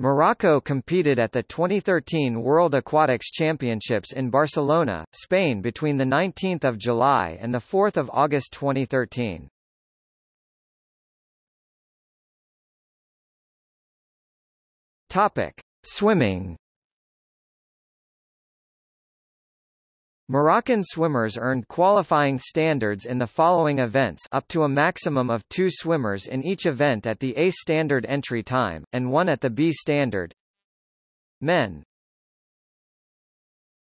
Morocco competed at the 2013 World Aquatics Championships in Barcelona, Spain between 19 July and 4 August 2013. Topic. Swimming Moroccan swimmers earned qualifying standards in the following events up to a maximum of two swimmers in each event at the A standard entry time, and one at the B standard. Men